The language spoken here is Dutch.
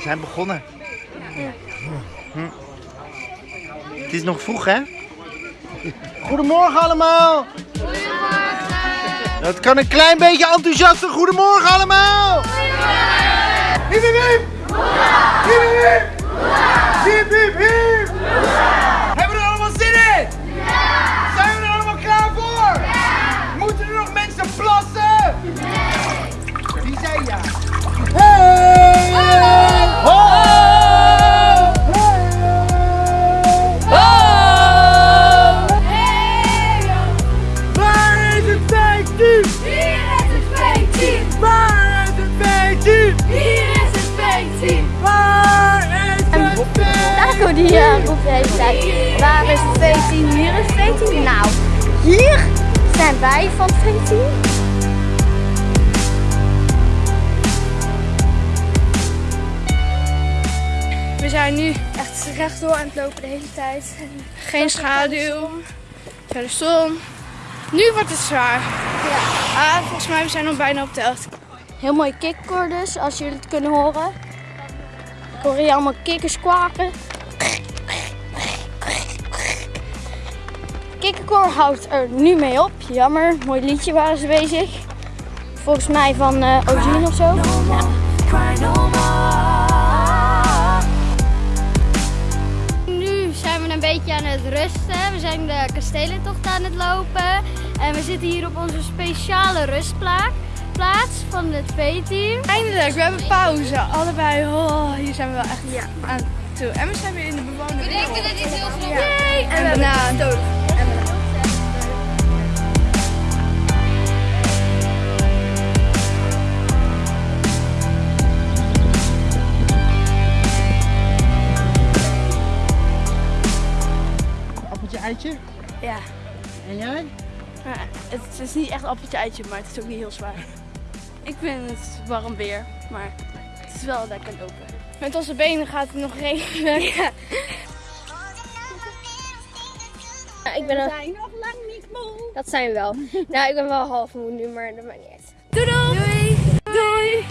We zijn begonnen. Hm. Het is nog vroeg, hè? Goedemorgen allemaal! Dat kan een klein beetje enthousiaster. Goedemorgen allemaal! Taco die uh, roept de hele tijd. Waar is het veeteam? Hier is het veeteam. Nou, hier zijn wij van het veeteam. We zijn nu echt rechtdoor aan het lopen de hele tijd. Geen schaduw. Verder zon. Nu wordt het zwaar. Ja. Ah, volgens mij we zijn al bijna op de helft. Heel mooi kikkoor dus, als jullie het kunnen horen. Ik hoor hier allemaal kikkers kwaken. Kikkerkoor houdt er nu mee op. Jammer, mooi liedje waren ze bezig. Volgens mij van eh Ozien of zo. Nu zijn we een beetje aan het rusten. We zijn de kastelentocht aan het lopen. En we zitten hier op onze speciale rustplaats plaats van het V-team. Eindelijk, we hebben pauze. Allebei, oh, hier zijn we wel echt aan En we zijn weer in de bewoonde We denken dat dit heel snel Yay! En, en banaan. Appeltje, eitje. Ja. En jij? Ja, het is niet echt appeltje eitje, maar het is ook niet heel zwaar. Ik vind het warm weer, maar het is wel lekker lopen. Met onze benen gaat het nog regenen. Ja. Ja, ik ben We zijn nog lang niet moe. Dat zijn we wel. nou, ik ben wel half moe nu, maar dat maakt niet uit. Doei doei! Doei!